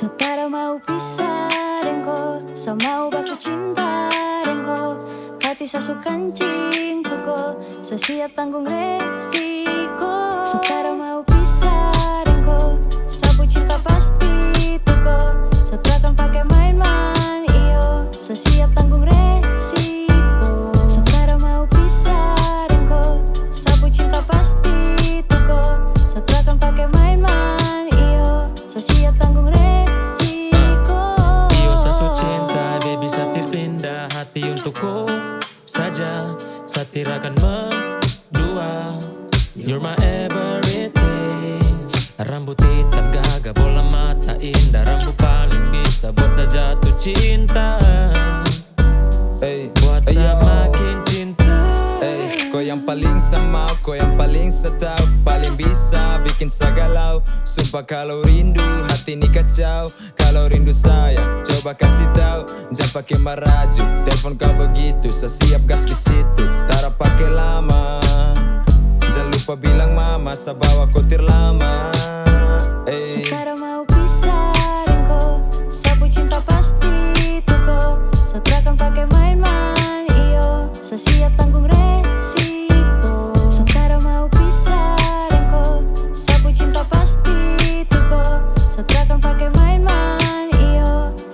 Setara mau pisah dengko Sa mau baku cinta dengko Hati sa su kancing tuko Sa siap tanggung resiko Setara mau pisah untukku saja Satir akan mendua. You're my everything. Rambut hitam gagah bola mata indah. Rambut paling bisa buat saya jatuh cinta. Ey, Buat saya paling sama, kau yang paling setau Paling bisa bikin saya galau Sumpah kalau rindu, hati ini kacau. Kalau rindu saya, coba kasih tahu. Jangan pakai maraju, telepon kau begitu. Saya siap gas di situ, tara pakai lama. Jangan lupa bilang mama, saya bawa kotir lama. Ey, Setara mau pisah Sabu cinta pasti tuko Sa takkan pakai main-main iyo. Siap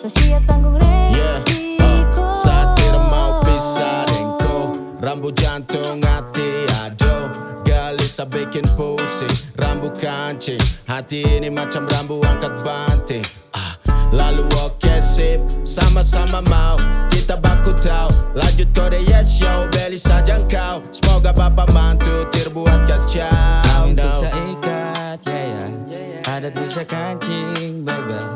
iyo Sa siap tanggung resiko Satir mau pisah dengko Rambut jantung hati ado Gelisah bikin pusing. Rambut kancing Hati ini macam rambu angkat banting. Ah, Lalu oke sip Sama-sama mau. Kita baku tahu Lanjut kode yes yo Beli saja kau Semoga bapak mantu Terbuat bisa kancing, bye bye.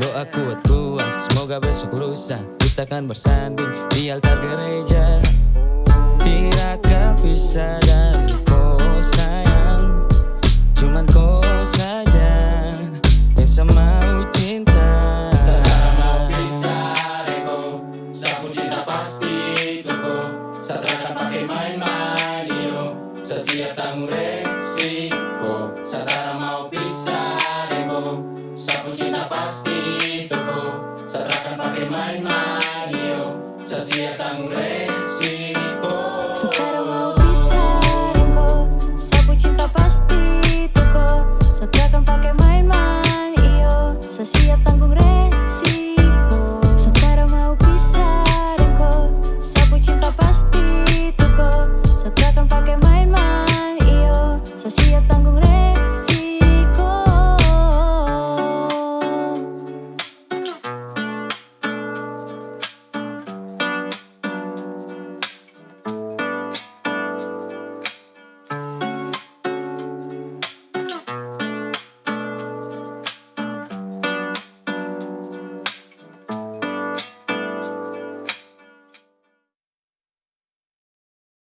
Doa kuat-kuat, semoga besok lusa. Kita kan bersanding di altar gereja. Tidak akan bisa dariku sayang Cuman kau saja yang saya mau cinta Sapu cinta pasti tuku Satrakan pakai main-main Sesiap tanggung Sapu cinta pasti tuku Satrakan pakai main-main iyo Sesiap tanggung resiko